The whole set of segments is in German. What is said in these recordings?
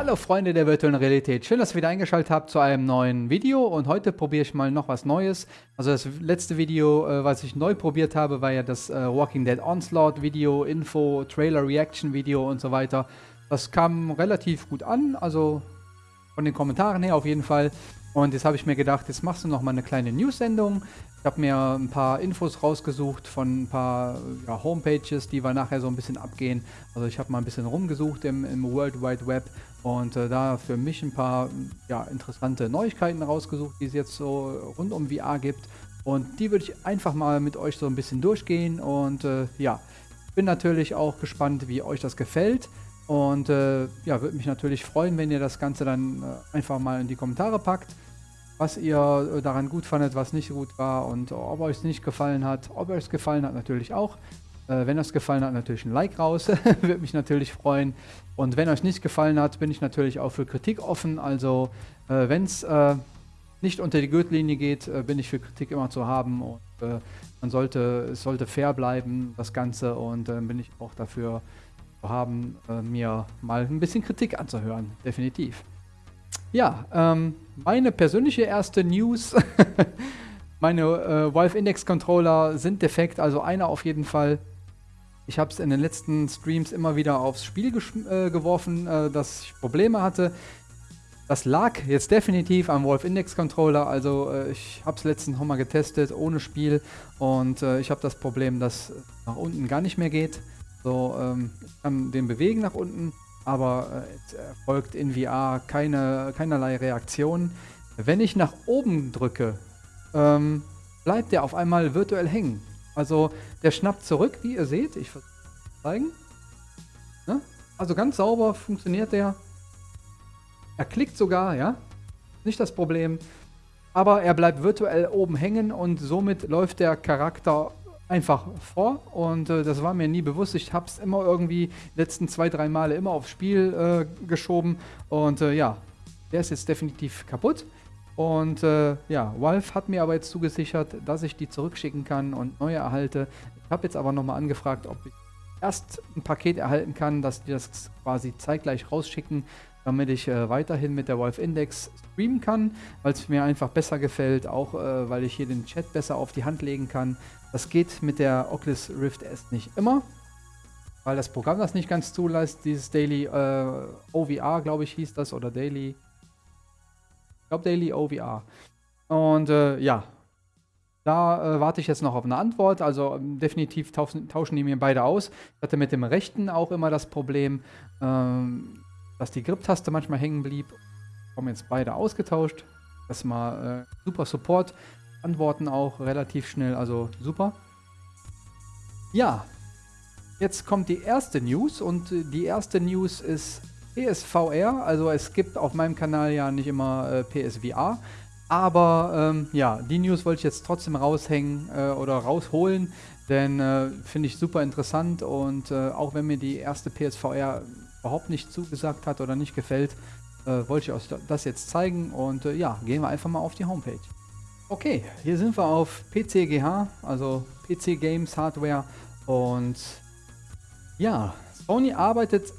Hallo Freunde der virtuellen Realität, schön, dass ihr wieder eingeschaltet habt zu einem neuen Video und heute probiere ich mal noch was Neues. Also das letzte Video, äh, was ich neu probiert habe, war ja das äh, Walking Dead Onslaught Video, Info, Trailer Reaction Video und so weiter. Das kam relativ gut an, also von den Kommentaren her auf jeden Fall. Und jetzt habe ich mir gedacht, jetzt machst du noch mal eine kleine News-Sendung. Ich habe mir ein paar Infos rausgesucht von ein paar ja, Homepages, die wir nachher so ein bisschen abgehen. Also ich habe mal ein bisschen rumgesucht im, im World Wide Web und äh, da für mich ein paar ja, interessante Neuigkeiten rausgesucht, die es jetzt so rund um VR gibt. Und die würde ich einfach mal mit euch so ein bisschen durchgehen. Und äh, ja, bin natürlich auch gespannt, wie euch das gefällt. Und äh, ja, würde mich natürlich freuen, wenn ihr das Ganze dann äh, einfach mal in die Kommentare packt, was ihr äh, daran gut fandet, was nicht gut war und ob euch es nicht gefallen hat. Ob euch es gefallen hat, natürlich auch. Äh, wenn euch gefallen hat, natürlich ein Like raus. würde mich natürlich freuen. Und wenn euch nicht gefallen hat, bin ich natürlich auch für Kritik offen. Also äh, wenn es äh, nicht unter die Gürtellinie geht, bin ich für Kritik immer zu haben. Und man sollte, es sollte fair bleiben, das Ganze. Und dann bin ich auch dafür haben, äh, mir mal ein bisschen Kritik anzuhören. Definitiv. Ja, ähm, meine persönliche erste News. meine äh, Valve Index Controller sind defekt, also einer auf jeden Fall. Ich habe es in den letzten Streams immer wieder aufs Spiel äh, geworfen, äh, dass ich Probleme hatte. Das lag jetzt definitiv am Wolf Index Controller, also äh, ich habe es letztens nochmal getestet ohne Spiel und äh, ich habe das Problem, dass nach unten gar nicht mehr geht. So, ähm, ich kann den bewegen nach unten, aber äh, es erfolgt in VR keine, keinerlei Reaktion. Wenn ich nach oben drücke, ähm, bleibt der auf einmal virtuell hängen. Also der schnappt zurück, wie ihr seht. Ich versuche zeigen. Ne? Also ganz sauber funktioniert der. Er klickt sogar, ja. Nicht das Problem. Aber er bleibt virtuell oben hängen und somit läuft der Charakter einfach vor und äh, das war mir nie bewusst. Ich habe es immer irgendwie letzten zwei, drei Male immer aufs Spiel äh, geschoben und äh, ja, der ist jetzt definitiv kaputt. Und äh, ja, Valve hat mir aber jetzt zugesichert, dass ich die zurückschicken kann und neue erhalte. Ich habe jetzt aber nochmal angefragt, ob ich erst ein Paket erhalten kann, dass die das quasi zeitgleich rausschicken, damit ich äh, weiterhin mit der Valve Index streamen kann, weil es mir einfach besser gefällt, auch äh, weil ich hier den Chat besser auf die Hand legen kann. Das geht mit der Oculus Rift S nicht immer, weil das Programm das nicht ganz zulässt. Dieses Daily äh, OVR, glaube ich, hieß das, oder Daily, glaube Daily OVR. Und äh, ja, da äh, warte ich jetzt noch auf eine Antwort. Also ähm, definitiv tauschen, tauschen, die mir beide aus. Ich hatte mit dem rechten auch immer das Problem, ähm, dass die Grip-Taste manchmal hängen blieb. Haben jetzt beide ausgetauscht. Das mal äh, super Support antworten auch relativ schnell, also super. Ja, jetzt kommt die erste News und die erste News ist PSVR. Also es gibt auf meinem Kanal ja nicht immer äh, PSVR. Aber ähm, ja, die News wollte ich jetzt trotzdem raushängen äh, oder rausholen, denn äh, finde ich super interessant und äh, auch wenn mir die erste PSVR überhaupt nicht zugesagt hat oder nicht gefällt, äh, wollte ich euch das jetzt zeigen und äh, ja, gehen wir einfach mal auf die Homepage. Okay, hier sind wir auf PCGH, also PC Games Hardware und ja, Sony arbeitet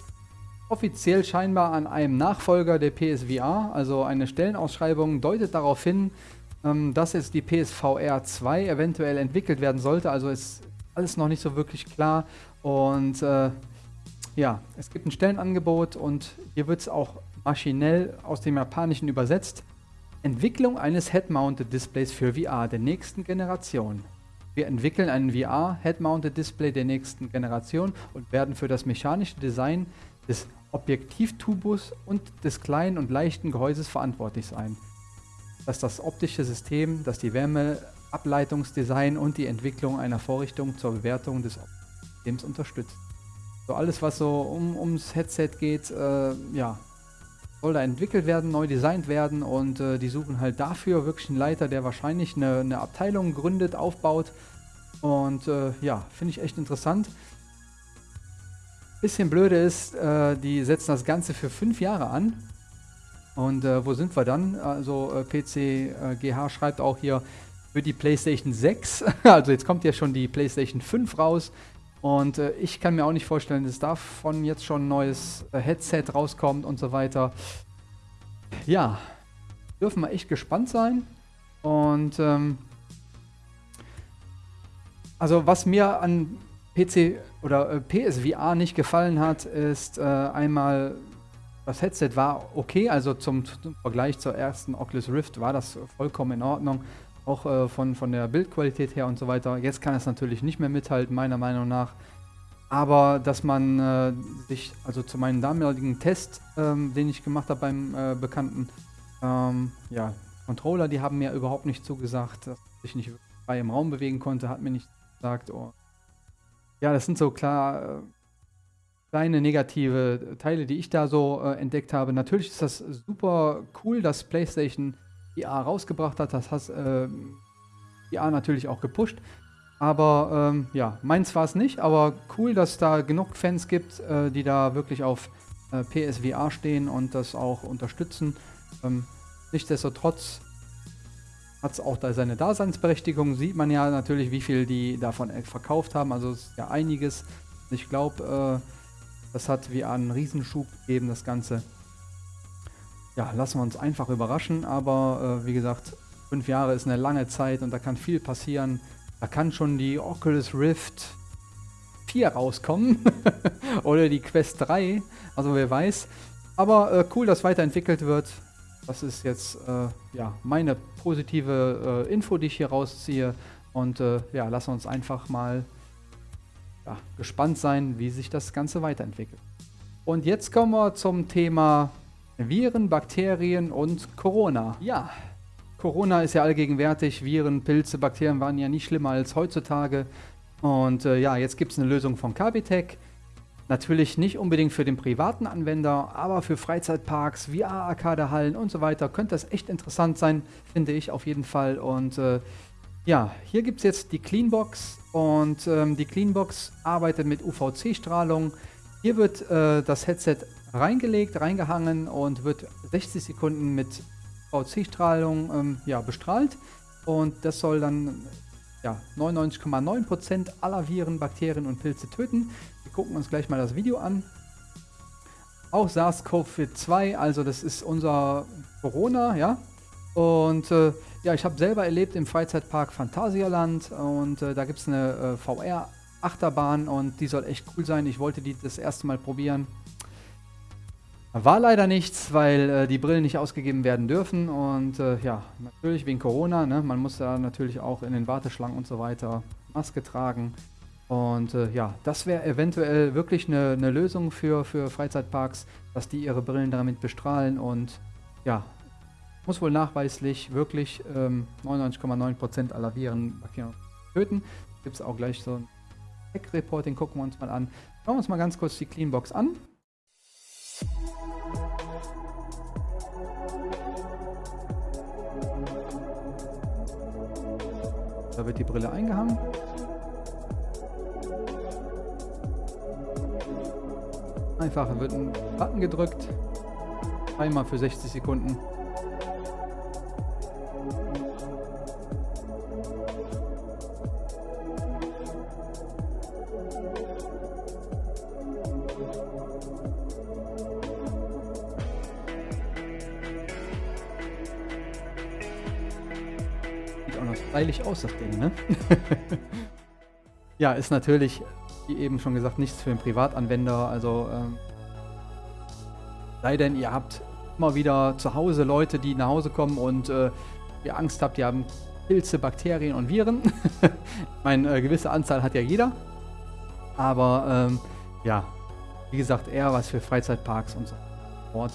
offiziell scheinbar an einem Nachfolger der PSVR, also eine Stellenausschreibung deutet darauf hin, ähm, dass jetzt die PSVR 2 eventuell entwickelt werden sollte, also ist alles noch nicht so wirklich klar und äh, ja, es gibt ein Stellenangebot und hier wird es auch maschinell aus dem Japanischen übersetzt. Entwicklung eines Head-Mounted Displays für VR der nächsten Generation. Wir entwickeln einen VR Head-Mounted Display der nächsten Generation und werden für das mechanische Design des Objektivtubus und des kleinen und leichten Gehäuses verantwortlich sein. Das ist das optische System, das die Wärmeableitungsdesign und die Entwicklung einer Vorrichtung zur Bewertung des Systems unterstützt. So alles, was so um, ums Headset geht, äh, ja, soll da entwickelt werden, neu designt werden und äh, die suchen halt dafür wirklich einen Leiter, der wahrscheinlich eine, eine Abteilung gründet, aufbaut. Und äh, ja, finde ich echt interessant. Bisschen blöde ist, äh, die setzen das Ganze für fünf Jahre an. Und äh, wo sind wir dann? Also äh, PC GH schreibt auch hier für die PlayStation 6. also jetzt kommt ja schon die PlayStation 5 raus. Und äh, ich kann mir auch nicht vorstellen, dass davon jetzt schon ein neues äh, Headset rauskommt und so weiter. Ja, dürfen wir echt gespannt sein. Und ähm, also was mir an PC oder äh, PSVR nicht gefallen hat, ist äh, einmal das Headset war okay, also zum, zum, Vergleich zur ersten Oculus Rift war das vollkommen in Ordnung, auch äh, von, von der Bildqualität her und so weiter. Jetzt kann es natürlich nicht mehr mithalten, meiner Meinung nach. Aber dass man äh, sich, also zu meinem damaligen Test, ähm, den ich gemacht habe beim äh, Bekannten, ähm, ja, Controller, die haben mir überhaupt nicht zugesagt, dass ich nicht frei im Raum bewegen konnte, hat mir nicht gesagt. Oh. Ja, das sind so klar äh, kleine negative Teile, die ich da so äh, entdeckt habe. Natürlich ist das super cool, dass PlayStation VR rausgebracht hat. Das hat äh, VR natürlich auch gepusht. Aber ähm, ja, meins war es nicht. Aber cool, dass da genug Fans gibt, äh, die da wirklich auf äh, PSVR stehen und das auch unterstützen. Ähm, nichtsdestotrotz hat es auch da seine Daseinsberechtigung. Sieht man ja natürlich, wie viel die davon verkauft haben. Also ist ja einiges. Ich glaube, äh, das hat wie einen Riesenschub gegeben, das Ganze. Ja, lassen wir uns einfach überraschen, aber äh, wie gesagt, fünf Jahre ist eine lange Zeit und da kann viel passieren. Da kann schon die Oculus Rift 4 rauskommen oder die Quest 3, also wer weiß. Aber äh, cool, dass weiterentwickelt wird. Das ist jetzt äh, ja, meine positive äh, Info, die ich hier rausziehe. Und äh, ja, wir uns einfach mal ja, gespannt sein, wie sich das Ganze weiterentwickelt. Und jetzt kommen wir zum Thema Viren, Bakterien und Corona. Ja, Corona ist ja allgegenwärtig. Viren, Pilze, Bakterien waren ja nicht schlimmer als heutzutage. Und äh, ja, jetzt gibt es eine Lösung von Kabitech. Natürlich nicht unbedingt für den privaten Anwender, aber für Freizeitparks, VR-Arcade-Hallen und so weiter könnte das echt interessant sein, finde ich auf jeden Fall. Und äh, ja, hier gibt es jetzt die Cleanbox und ähm, die Cleanbox arbeitet mit UVC-Strahlung. Hier wird äh, das Headset reingelegt, reingehangen und wird 60 Sekunden mit UVC-Strahlung ähm, ja, bestrahlt. Und das soll dann ja, 99,9% aller Viren, Bakterien und Pilze töten. Wir gucken uns gleich mal das Video an. Auch SARS-CoV-2, also das ist unser Corona, ja. Und äh, ja, ich habe selber erlebt im Freizeitpark Phantasialand und äh, da gibt es eine äh, VR-Achterbahn und die soll echt cool sein. Ich wollte die das erste Mal probieren. War leider nichts, weil äh, die Brillen nicht ausgegeben werden dürfen und äh, ja, natürlich wegen Corona, ne? man muss da natürlich auch in den Warteschlangen und so weiter Maske tragen. Und äh, ja, das wäre eventuell wirklich eine, eine Lösung für, für Freizeitparks, dass die ihre Brillen damit bestrahlen und ja, muss wohl nachweislich wirklich 99,9% ähm, aller Viren töten. Gibt es auch gleich so ein Tech-Reporting, gucken wir uns mal an. Schauen wir uns mal ganz kurz die Cleanbox an. Da wird die Brille eingehangen. Einfach wird ein Button gedrückt. Einmal für 60 Sekunden. stylisch aus, das Ding, ne? ja, ist natürlich, wie eben schon gesagt, nichts für den Privatanwender. Also, ähm, sei denn, ihr habt immer wieder zu Hause Leute, die nach Hause kommen und äh, ihr Angst habt, die haben Pilze, Bakterien und Viren. ich meine, äh, gewisse Anzahl hat ja jeder. Aber ähm, ja, wie gesagt, eher was für Freizeitparks und so fort.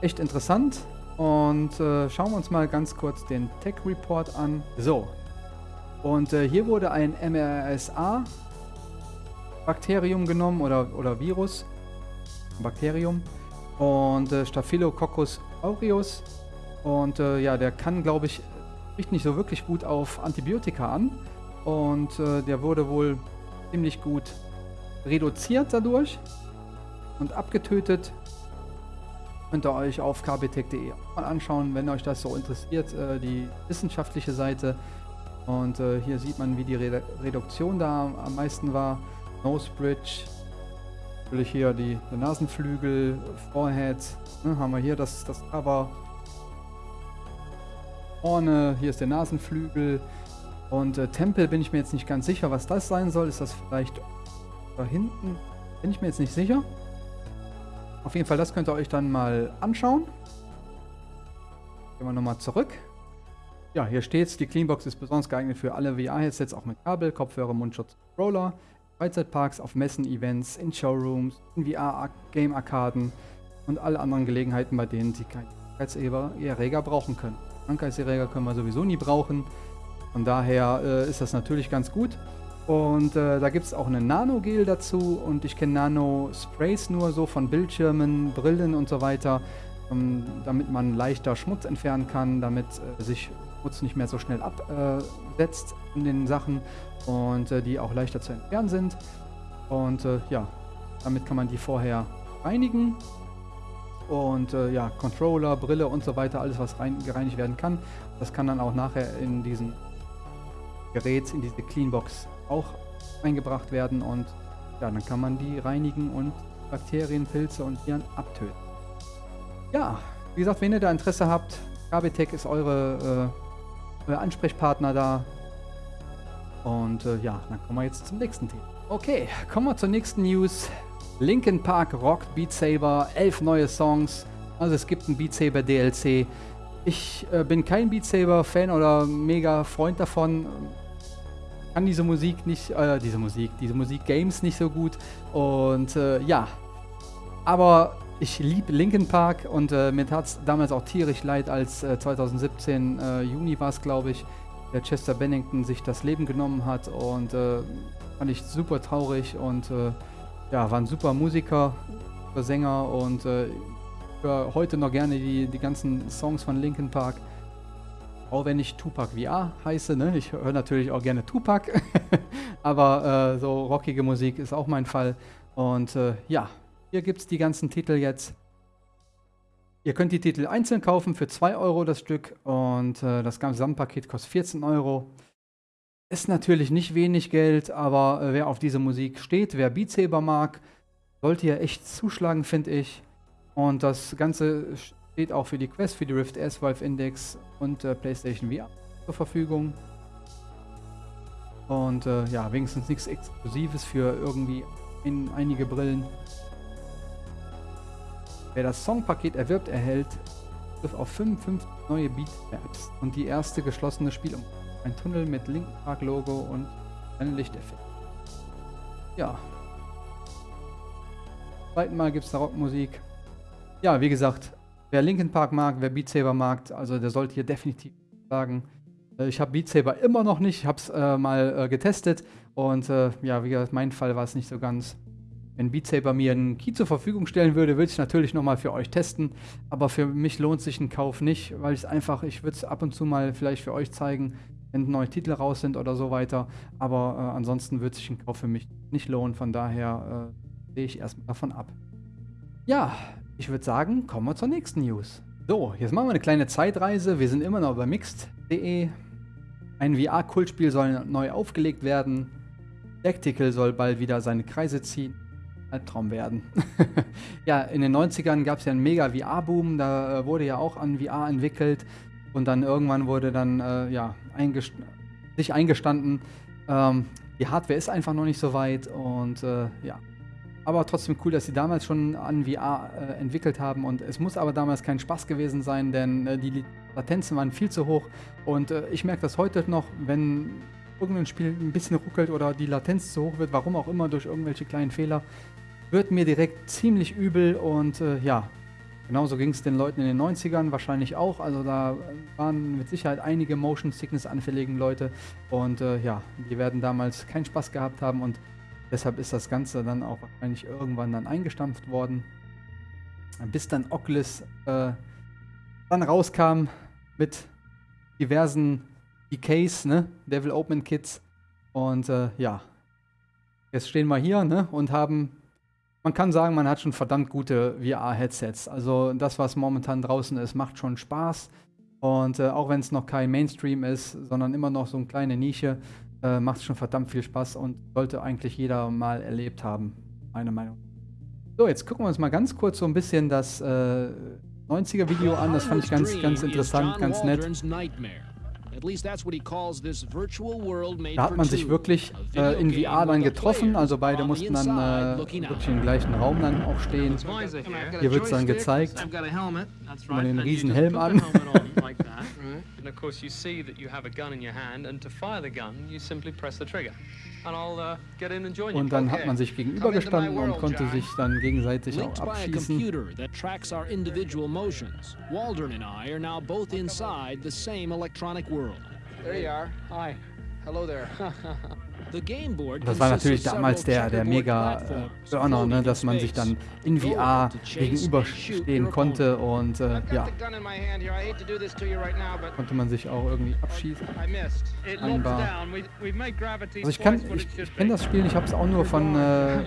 Echt interessant. Und äh, schauen wir uns mal ganz kurz den Tech Report an. So. Und äh, hier wurde ein MRSA-Bakterium genommen oder, oder Virus. Bakterium. Und äh, Staphylococcus aureus. Und äh, ja, der kann, glaube ich, spricht nicht so wirklich gut auf Antibiotika an. Und äh, der wurde wohl ziemlich gut reduziert dadurch und abgetötet. Könnt ihr euch auf kbtech.de mal anschauen, wenn euch das so interessiert, äh, die wissenschaftliche Seite. Und äh, hier sieht man, wie die Re Reduktion da am meisten war. Nose Bridge, natürlich hier die, die Nasenflügel, Forehead, ne, haben wir hier das, das Cover. Vorne, hier ist der Nasenflügel. Und äh, Tempel bin ich mir jetzt nicht ganz sicher, was das sein soll. Ist das vielleicht da hinten? Bin ich mir jetzt nicht sicher. Auf jeden Fall, das könnt ihr euch dann mal anschauen. Gehen wir nochmal zurück. Ja, hier steht's. Die Cleanbox ist besonders geeignet für alle VR-Headsets, auch mit Kabel, Kopfhörer, Mundschutz, Roller, Freizeitparks, auf Messen, Events, in Showrooms, in VR-Game-Arkaden und alle anderen Gelegenheiten, bei denen Sie keinen Krankheitserreger brauchen können. Krankheitserreger können wir sowieso nie brauchen. Von daher äh, ist das natürlich ganz gut. Und äh, da gibt es auch eine Nano-Gel dazu und ich kenne Nano-Sprays nur so von Bildschirmen, Brillen und so weiter, ähm, damit man leichter Schmutz entfernen kann, damit äh, sich Schmutz nicht mehr so schnell absetzt in den Sachen und äh, die auch leichter zu entfernen sind. Und äh, ja, damit kann man die vorher reinigen und äh, ja, Controller, Brille und so weiter, alles was rein, gereinigt werden kann. Das kann dann auch nachher in diesen Gerät, in diese Cleanbox auch eingebracht werden und ja, dann kann man die reinigen und Bakterien, Pilze und Viren abtöten. Ja, wie gesagt, wenn ihr da Interesse habt, KBTech ist eure, äh, euer Ansprechpartner da. Und äh, ja, dann kommen wir jetzt zum nächsten Thema. Okay, kommen wir zur nächsten News. Linkin Park rockt Beat Saber, elf neue Songs. Also es gibt ein Beat Saber DLC. Ich äh, bin kein Beat Saber Fan oder mega Freund davon. Kann diese Musik nicht, äh, diese Musik, diese Musik Games nicht so gut. Und äh, ja, aber ich liebe Linkin Park und äh, mir tat es damals auch tierisch leid, als 2017 äh, äh, Juni war es, glaube ich, der Chester Bennington sich das Leben genommen hat und fand ich super traurig und ja, war ein super Musiker, super Sänger und äh, höre heute noch gerne die, die ganzen Songs von Linkin Park. Auch wenn ich Tupac VR heiße, ne? Ich höre natürlich auch gerne Tupac. Aber äh, so rockige Musik ist auch mein Fall. Und äh, ja, hier gibt es die ganzen Titel jetzt. Ihr könnt die Titel einzeln kaufen für 2 Euro das Stück und äh, das Gesamtpaket kostet 14 Euro. Ist natürlich nicht wenig Geld, aber äh, wer auf diese Musik steht, wer Beat Saber mag, sollte ja echt zuschlagen, finde ich. Und das Ganze steht auch für die Quest, für die Rift S, Valve Index und äh, PlayStation VR zur Verfügung. Und äh, ja, wenigstens nichts Exklusives für irgendwie in einige Brillen. Wer das Songpaket erwirbt, erhält auf 55 neue Beat Maps und die erste geschlossene Spielumgebung. Ein Tunnel mit Linken Park Logo und ein Lichteffekt. Ja. Zweiten Mal gibt es da Rockmusik. Ja, wie gesagt, wer Linkin Park mag, wer Beat Saber mag, also der sollte hier definitiv sagen. Äh, ich habe Beat Saber immer noch nicht, ich habe es äh, mal äh, getestet und äh, ja, wie gesagt, mein Fall war es nicht so ganz. Wenn Beat Saber mir einen Key zur Verfügung stellen würde, würde ich natürlich nochmal für euch testen. Aber für mich lohnt sich ein Kauf nicht, weil ich es einfach, ich würde es ab und zu mal vielleicht für euch zeigen wenn neue Titel raus sind oder so weiter. Aber äh, ansonsten wird sich ein Kauf für mich nicht lohnen. Von daher äh, sehe ich erstmal davon ab. Ja, ich würde sagen, kommen wir zur nächsten News. So, jetzt machen wir eine kleine Zeitreise. Wir sind immer noch bei mixed.de. Ein VR-Kultspiel soll neu aufgelegt werden. Tactical soll bald wieder seine Kreise ziehen. Albtraum werden. ja, in den 90ern gab es ja einen mega VR-Boom. Da äh, wurde ja auch an VR entwickelt. Und dann irgendwann wurde dann äh, ja, eingest sich eingestanden, ähm, die Hardware ist einfach noch nicht so weit und äh, ja. Aber trotzdem cool, dass sie damals schon an VR äh, entwickelt haben und es muss aber damals kein Spaß gewesen sein, denn äh, die Latenzen waren viel zu hoch und äh, ich merke das heute noch, wenn irgendein Spiel ein bisschen ruckelt oder die Latenz zu hoch wird, warum auch immer, durch irgendwelche kleinen Fehler, wird mir direkt ziemlich übel und äh, ja, Genauso ging es den Leuten in den 90ern wahrscheinlich auch. Also da waren mit Sicherheit einige Motion Sickness anfälligen Leute und äh, ja, die werden damals keinen Spaß gehabt haben und deshalb ist das Ganze dann auch wahrscheinlich irgendwann dann eingestampft worden. Bis dann Oculus äh, dann rauskam mit diversen DKs, ne, Devil Open Kits und äh, ja, jetzt stehen wir hier ne, und haben man kann sagen, man hat schon verdammt gute VR-Headsets. Also das, was momentan draußen ist, macht schon Spaß. Und äh, auch wenn es noch kein Mainstream ist, sondern immer noch so eine kleine Nische, äh, macht es schon verdammt viel Spaß und sollte eigentlich jeder mal erlebt haben, meine Meinung. So, jetzt gucken wir uns mal ganz kurz so ein bisschen das äh, 90er-Video an. Das fand ich ganz, ganz interessant, ganz nett. Da hat man sich wirklich äh, in VR dann getroffen, also beide mussten dann äh, wirklich im gleichen Raum dann auch stehen. Hier wird es dann gezeigt. Man den riesen Helm an. And of course you see that you have a gun in your hand and to fire the gun you simply press the trigger. Uh, und dann hat man sich gegenübergestanden und konnte sich dann gegenseitig auch abschießen. Waldron and I are now both inside the same electronic world. There you are. Hi. Hello there. Das war natürlich damals der, der mega äh, Burner, ne, dass man sich dann in VR gegenüberstehen konnte und äh, ja, konnte man sich auch irgendwie abschießen. Einbar. Also ich kann, ich, ich kenne das Spiel, ich habe es auch nur von, äh,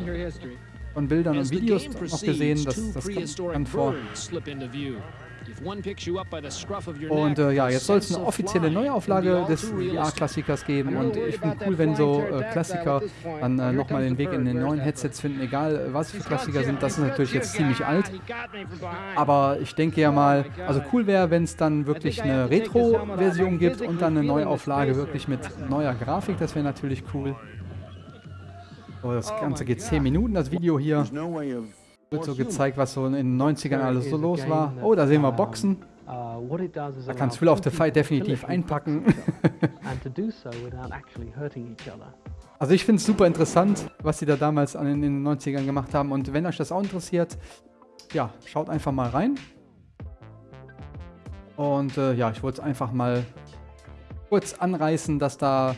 von Bildern und Videos noch gesehen, das, das kommt dann vor. Und äh, ja, jetzt soll es eine offizielle Neuauflage des VR-Klassikers geben. Und ich finde cool, wenn so äh, Klassiker dann äh, nochmal den Weg in den neuen Headsets finden, egal äh, was für Klassiker sind, das ist natürlich jetzt ziemlich alt, aber ich denke ja mal, also cool wäre, wenn es dann wirklich eine Retro-Version gibt und dann eine Neuauflage wirklich mit neuer Grafik, das wäre natürlich cool. So, das oh Ganze geht 10 Minuten, das Video hier wird so gezeigt, was so in den 90ern alles so los war. Oh, da sehen wir Boxen. Uh, da kannst Will of the Fight definitiv einpacken. also ich finde es super interessant, was sie da damals in den 90ern gemacht haben. Und wenn euch das auch interessiert, ja, schaut einfach mal rein. Und äh, ja, ich wollte es einfach mal kurz anreißen, dass da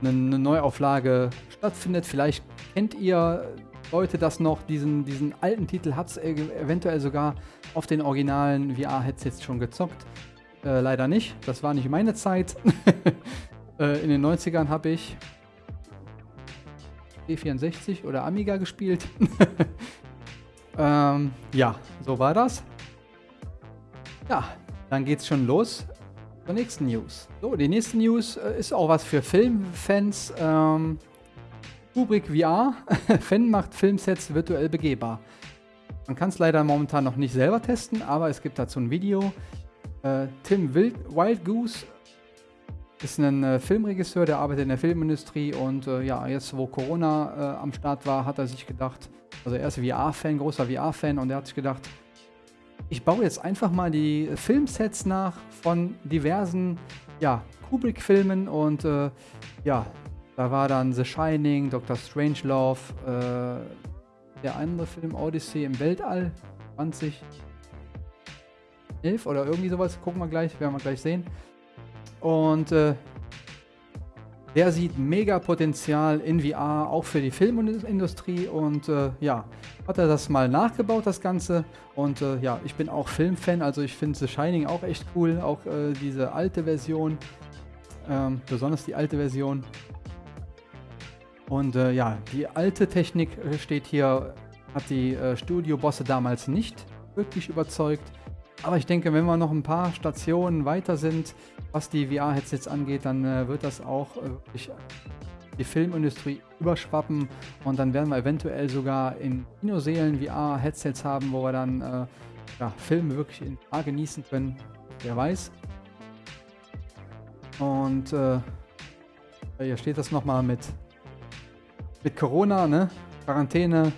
eine, eine Neuauflage stattfindet. Vielleicht kennt ihr Leute das noch, diesen, diesen alten Titel hat es eventuell sogar auf den originalen VR-Headsets schon gezockt. Äh, leider nicht, das war nicht meine Zeit. äh, in den 90ern habe ich E64 oder Amiga gespielt. ähm, ja, so war das. Ja, dann geht's schon los zur nächsten News. So, die nächste News äh, ist auch was für Filmfans. Ähm, Kubrick VR. Fan macht Filmsets virtuell begehbar. Man kann es leider momentan noch nicht selber testen, aber es gibt dazu ein Video. Äh, Tim Wild, Wild Goose ist ein äh, Filmregisseur, der arbeitet in der Filmindustrie und äh, ja, jetzt wo Corona äh, am Start war, hat er sich gedacht, also er ist VR-Fan, großer VR-Fan und er hat sich gedacht, ich baue jetzt einfach mal die Filmsets nach von diversen ja, Kubrick-Filmen und äh, ja, da war dann The Shining, Dr. Strangelove, äh, der andere Film Odyssey im Weltall 2011 oder irgendwie sowas. Gucken wir gleich, werden wir gleich sehen. Und äh, der sieht mega Potenzial in VR, auch für die Filmindustrie. Und äh, ja, hat er das mal nachgebaut, das Ganze. Und äh, ja, ich bin auch Filmfan, also ich finde The Shining auch echt cool. Auch äh, diese alte Version, ähm, besonders die alte Version. Und äh, ja, die alte Technik äh, steht hier, hat die äh, Studio-Bosse damals nicht wirklich überzeugt. Aber ich denke, wenn wir noch ein paar Stationen weiter sind, was die VR-Headsets angeht, dann äh, wird das auch äh, wirklich die Filmindustrie überschwappen und dann werden wir eventuell sogar in Kinoseelen VR-Headsets haben, wo wir dann äh, ja, Filme wirklich in VR genießen können. Wer weiß. Und äh, hier steht das nochmal mit mit Corona, ne? Quarantäne,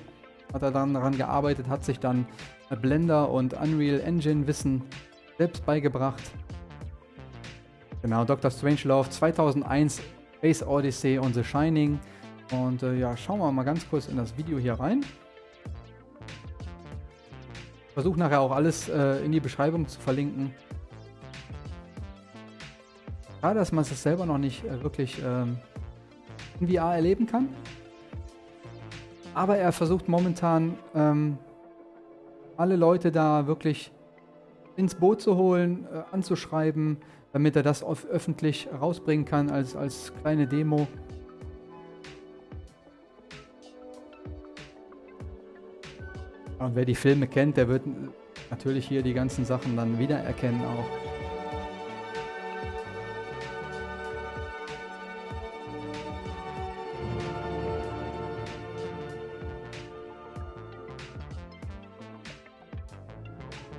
hat er dann daran gearbeitet, hat sich dann Blender und Unreal Engine Wissen selbst beigebracht. Genau, Dr. Strangelove 2001, Space Odyssey und The Shining. Und äh, ja, schauen wir mal ganz kurz in das Video hier rein. Versuche nachher auch alles äh, in die Beschreibung zu verlinken. Schade, dass man es selber noch nicht äh, wirklich ähm, in VR erleben kann. Aber er versucht momentan ähm, alle Leute da wirklich ins Boot zu holen, äh, anzuschreiben, damit er das öffentlich rausbringen kann als, als kleine Demo. Und wer die Filme kennt, der wird natürlich hier die ganzen Sachen dann wiedererkennen auch.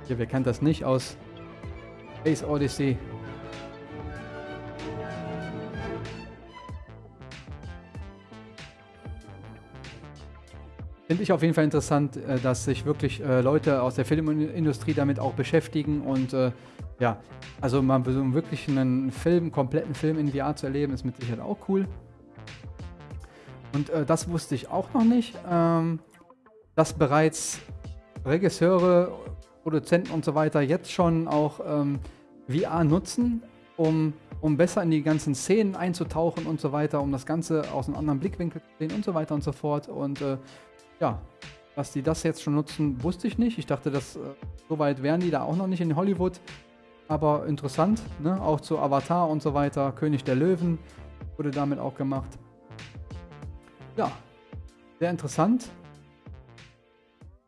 Hier, wer kennt das nicht aus Space Odyssey? Finde ich auf jeden Fall interessant, äh, dass sich wirklich äh, Leute aus der Filmindustrie damit auch beschäftigen und äh, ja, also mal so wirklich einen Film, kompletten Film in VR zu erleben, ist mit Sicherheit auch cool. Und äh, das wusste ich auch noch nicht, ähm, dass bereits Regisseure, Produzenten und so weiter jetzt schon auch ähm, VR nutzen, um, um besser in die ganzen Szenen einzutauchen und so weiter, um das Ganze aus einem anderen Blickwinkel zu sehen und so weiter und so fort. Und äh, ja, dass die das jetzt schon nutzen, wusste ich nicht. Ich dachte, dass äh, so weit wären die da auch noch nicht in Hollywood. Aber interessant, ne? auch zu Avatar und so weiter. König der Löwen wurde damit auch gemacht. Ja, sehr interessant.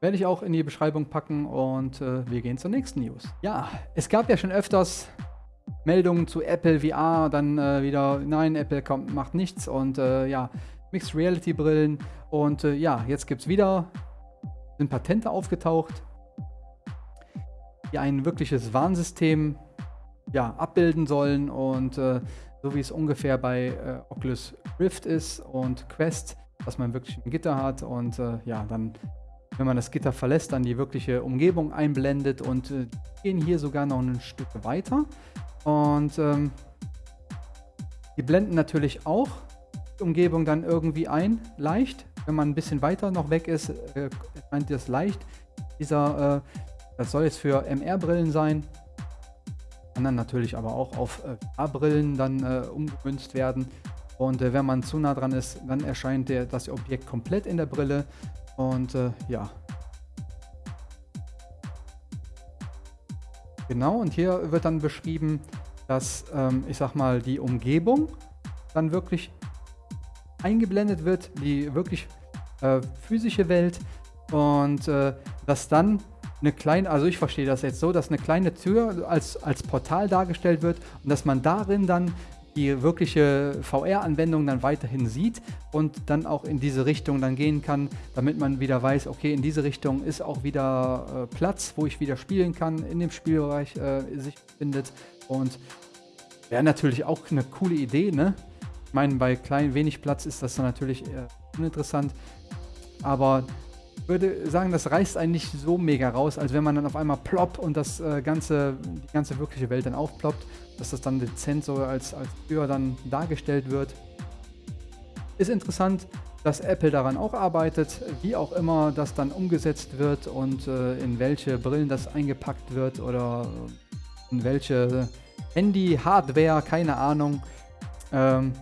Werde ich auch in die Beschreibung packen und äh, wir gehen zur nächsten News. Ja, es gab ja schon öfters Meldungen zu Apple VR, dann äh, wieder, nein, Apple kommt, macht nichts und äh, ja, Mixed Reality Brillen und äh, ja, jetzt gibt es wieder, sind Patente aufgetaucht, die ein wirkliches Warnsystem ja, abbilden sollen und äh, so wie es ungefähr bei äh, Oculus Rift ist und Quest, dass man wirklich ein Gitter hat und ja, dann, wenn man das Gitter verlässt, dann die wirkliche Umgebung einblendet und äh, gehen hier sogar noch ein Stück weiter und ähm, die blenden natürlich auch Umgebung dann irgendwie ein, leicht. Wenn man ein bisschen weiter noch weg ist, äh, erscheint das leicht. Dieser, äh, das soll jetzt für MR-Brillen sein. Kann dann natürlich aber auch auf äh, A-Brillen dann äh, umgemünzt werden. Und äh, wenn man zu nah dran ist, dann erscheint der, das Objekt komplett in der Brille. Und äh, ja. Genau, und hier wird dann beschrieben, dass, ähm, ich sag mal, die Umgebung dann wirklich eingeblendet wird, die wirklich äh, physische Welt und äh, dass dann eine kleine, also ich verstehe das jetzt so, dass eine kleine Tür als, als Portal dargestellt wird und dass man darin dann die wirkliche VR-Anwendung dann weiterhin sieht und dann auch in diese Richtung dann gehen kann, damit man wieder weiß, okay, in diese Richtung ist auch wieder äh, Platz, wo ich wieder spielen kann, in dem Spielbereich äh, sich befindet und wäre natürlich auch eine coole Idee, ne? Ich meine, bei klein wenig Platz ist das natürlich uninteressant. Aber würde sagen, das reißt einen nicht so mega raus, als wenn man dann auf einmal plopp und das äh, ganze, die ganze wirkliche Welt dann aufploppt, dass das dann dezent so als, als Tür dann dargestellt wird. Ist interessant, dass Apple daran auch arbeitet, wie auch immer das dann umgesetzt wird und äh, in welche Brillen das eingepackt wird oder in welche Handy-Hardware, keine Ahnung. Ähm,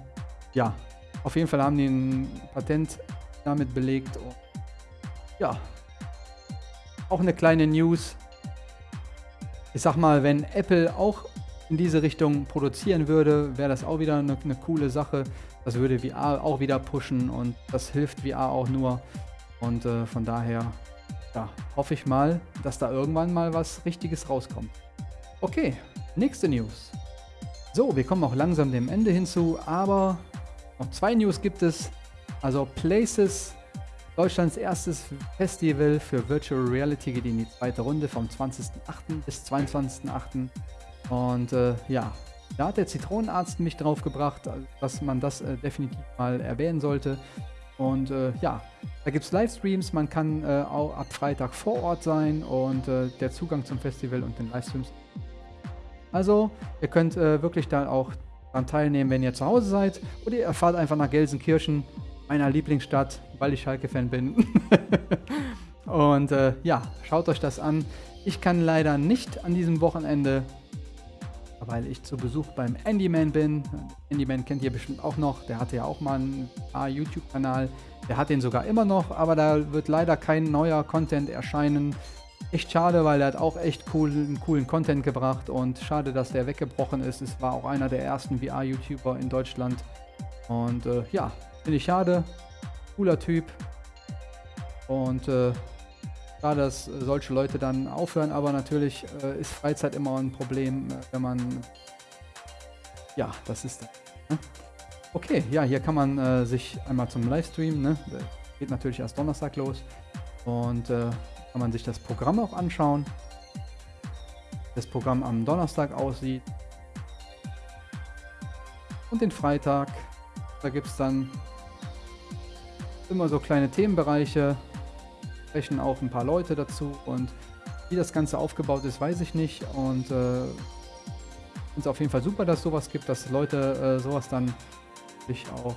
ja, auf jeden Fall haben die ein Patent damit belegt. Und ja, auch eine kleine News. Ich sag mal, wenn Apple auch in diese Richtung produzieren würde, wäre das auch wieder eine, eine, coole Sache. Das würde VR auch wieder pushen und das hilft VR auch nur. Und äh, von daher ja, hoffe ich mal, dass da irgendwann mal was Richtiges rauskommt. Okay, nächste News. So, wir kommen auch langsam dem Ende hinzu, aber noch zwei News gibt es. Also Places, Deutschlands erstes Festival für Virtual Reality geht in die zweite Runde vom 20.08. bis 22.08. Und äh, ja, da hat der Zitronenarzt mich drauf gebracht, dass man das äh, definitiv mal erwähnen sollte. Und äh, ja, da gibt es Livestreams, man kann äh, auch ab Freitag vor Ort sein und äh, der Zugang zum Festival und den Livestreams. Also, ihr könnt äh, wirklich da auch daran teilnehmen, wenn ihr zu Hause seid. Oder ihr fahrt einfach nach Gelsenkirchen, meiner Lieblingsstadt, weil ich Schalke-Fan bin. Und äh, ja, schaut euch das an. Ich kann leider nicht an diesem Wochenende, weil ich zu Besuch beim Andyman bin. Andyman kennt ihr bestimmt auch noch. Der hatte ja auch mal einen YouTube-Kanal. Der hat den sogar immer noch, aber da wird leider kein neuer Content erscheinen echt schade, weil er hat auch echt coolen, coolen Content gebracht und schade, dass der weggebrochen ist. Es war auch einer der ersten VR-YouTuber in Deutschland. Und äh, ja, finde ich schade. Cooler Typ. Und äh, schade, dass solche Leute dann aufhören, aber natürlich äh, ist Freizeit immer ein Problem, äh, wenn man. Ja, das ist. Ne? Okay, ja, hier kann man äh, sich einmal zum Livestream, ne? Geht natürlich erst Donnerstag los. Und äh, kann man sich das Programm auch anschauen. das Programm am Donnerstag aussieht. Und den Freitag, da gibt es dann immer so kleine Themenbereiche, sprechen auch ein paar Leute dazu und wie das Ganze aufgebaut ist, weiß ich nicht und äh, es auf jeden Fall super, dass sowas gibt, dass Leute äh, sowas dann sich auch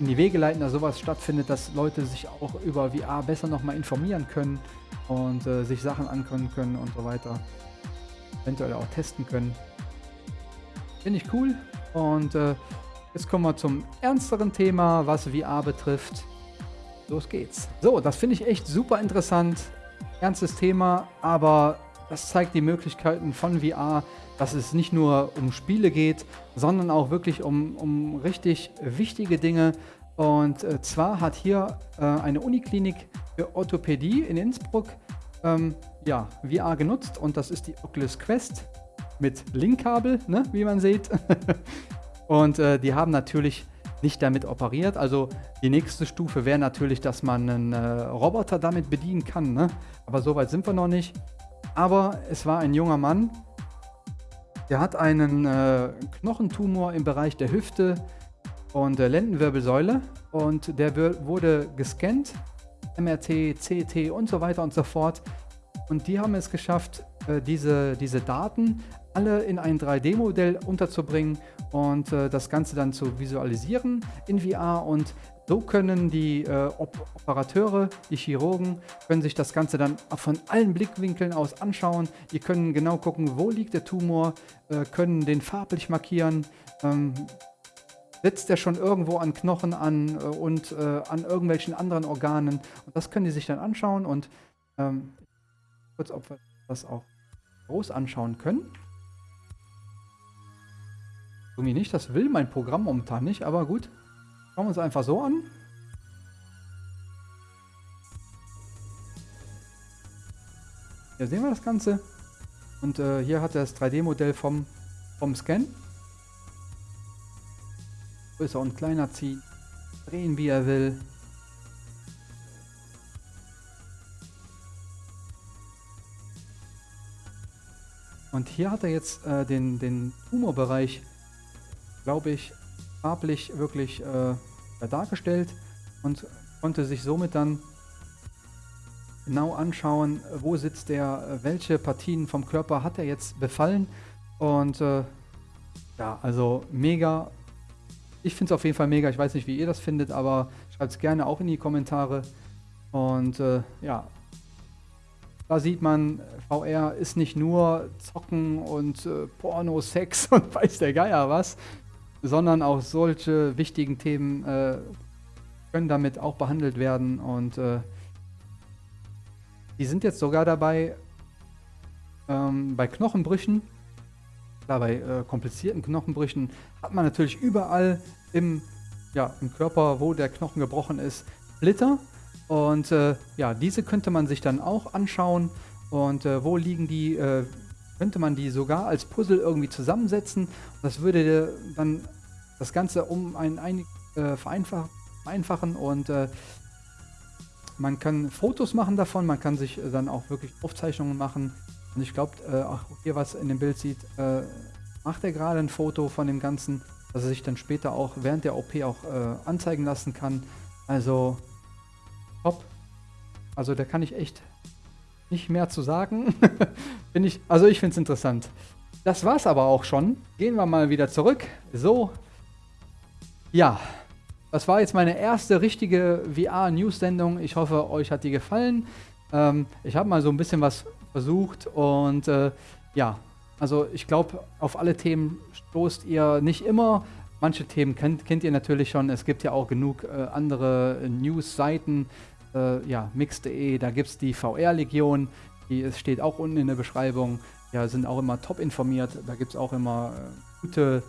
in die Wege leiten, dass sowas stattfindet, dass Leute sich auch über VR besser nochmal informieren können und äh, sich Sachen angucken können und so weiter. Eventuell auch testen können. Finde ich cool. Und äh, jetzt kommen wir zum ernsteren Thema, was VR betrifft. Los geht's. So, das finde ich echt super interessant. Ernstes Thema, aber das zeigt die Möglichkeiten von VR, dass es nicht nur um Spiele geht, sondern auch wirklich um, um richtig wichtige Dinge. Und äh, zwar hat hier äh, eine Uniklinik für Orthopädie in Innsbruck ähm, ja, VR genutzt und das ist die Oculus Quest mit Linkkabel, ne, wie man sieht. und äh, die haben natürlich nicht damit operiert. Also die nächste Stufe wäre natürlich, dass man einen äh, Roboter damit bedienen kann. Ne? Aber so weit sind wir noch nicht. Aber es war ein junger Mann, der hat einen äh, Knochentumor im Bereich der Hüfte und der Lendenwirbelsäule und der wurde gescannt, MRT, CT und so weiter und so fort. Und die haben es geschafft, äh, diese, diese Daten alle in ein 3D-Modell unterzubringen und äh, das Ganze dann zu visualisieren in VR und so können die äh, Op Operateure, die Chirurgen, können sich das Ganze dann von allen Blickwinkeln aus anschauen. Die können genau gucken, wo liegt der Tumor, äh, können den farblich markieren, ähm, setzt er schon irgendwo an Knochen an äh, und äh, an irgendwelchen anderen Organen. Und das können die sich dann anschauen und ähm, kurz, ob wir das auch groß anschauen können. Irgendwie nicht, das will mein Programm momentan nicht, aber gut. Schauen wir uns einfach so an. Hier sehen wir das Ganze. Und äh, hier hat er das 3D-Modell vom, vom Scan. Größer und kleiner ziehen. Drehen, wie er will. Und hier hat er jetzt äh, den, den Tumorbereich glaube ich, farblich wirklich äh, dargestellt und konnte sich somit dann genau anschauen, wo sitzt der, welche Partien vom Körper hat er jetzt befallen. Und äh, ja, also mega. Ich finde es auf jeden Fall mega. Ich weiß nicht, wie ihr das findet, aber schreibt es gerne auch in die Kommentare. Und äh, ja, da sieht man, VR ist nicht nur Zocken und äh, Porno, Sex und weiß der Geier was, sondern auch solche wichtigen Themen äh, können damit auch behandelt werden und äh, die sind jetzt sogar dabei, ähm, bei Knochenbrüchen, klar, bei äh, komplizierten Knochenbrüchen hat man natürlich überall im, ja, im Körper, wo der Knochen gebrochen ist, Splitter und äh, ja, diese könnte man sich dann auch anschauen und äh, wo liegen die, äh, könnte man die sogar als Puzzle irgendwie zusammensetzen. Und das würde dann das Ganze um ein, ein äh, vereinfachen, vereinfachen und äh, man kann Fotos machen davon, man kann sich dann auch wirklich Aufzeichnungen machen. Und ich glaube, äh, auch hier was in dem Bild sieht, äh, macht er gerade ein Foto von dem Ganzen, dass er sich dann später auch während der OP auch äh, anzeigen lassen kann. Also top. Also da kann ich echt nicht mehr zu sagen. Find ich, also ich finde es interessant. Das war's aber auch schon. Gehen wir mal wieder zurück. So, ja, das war jetzt meine erste richtige VR-News-Sendung. Ich hoffe, euch hat die gefallen. Ähm, ich habe mal so ein bisschen was versucht und äh, ja, also ich glaube, auf alle Themen stoßt ihr nicht immer. Manche Themen kennt, kennt ihr natürlich schon. Es gibt ja auch genug äh, andere News-Seiten äh, ja, mix.de, da gibt es die VR-Legion, die es steht auch unten in der Beschreibung. Ja, sind auch immer top informiert. Da gibt es auch immer äh, gute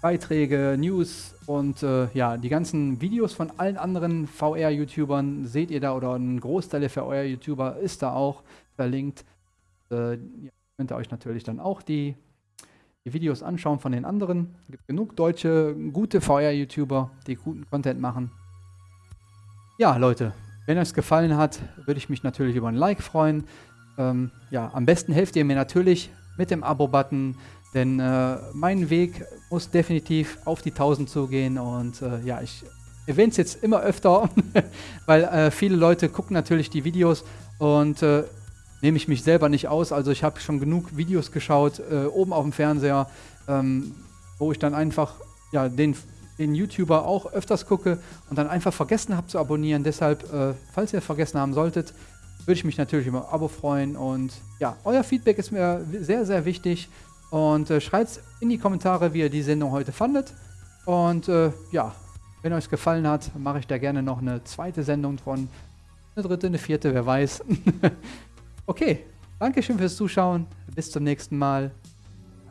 Beiträge, News und äh, ja, die ganzen Videos von allen anderen VR-YouTubern seht ihr da oder ein Großteil der VR-YouTuber ist da auch verlinkt. Äh, könnt ihr euch natürlich dann auch die, die Videos anschauen von den anderen. Es gibt genug deutsche, gute VR-YouTuber, die guten Content machen. Ja, Leute, wenn euch es gefallen hat, würde ich mich natürlich über ein Like freuen. ähm, ja, am besten helft ihr mir natürlich mit dem Abo-Button, denn äh, mein Weg muss definitiv auf die 1000 zugehen und äh, ja, ich erwähne es jetzt immer öfter, weil äh, viele Leute gucken natürlich die Videos und äh, nehme ich mich selber nicht aus. Also ich habe schon genug Videos geschaut, äh, oben auf dem Fernseher, ähm, wo ich dann einfach ja, den, den YouTuber auch öfters gucke und dann einfach vergessen habe zu abonnieren. Deshalb, äh, falls ihr vergessen haben solltet, würde ich mich natürlich über ein Abo freuen. Und ja, euer Feedback ist mir sehr, sehr wichtig. Und äh, schreibt in die Kommentare, wie ihr die Sendung heute fandet. Und äh, ja, wenn euch gefallen hat, mache ich da gerne noch eine zweite Sendung von. Eine dritte, eine vierte, wer weiß. okay, Dankeschön fürs Zuschauen. Bis zum nächsten Mal.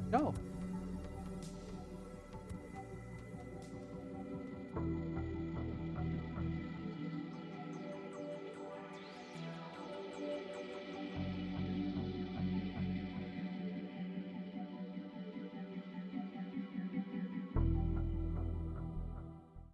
Ciao.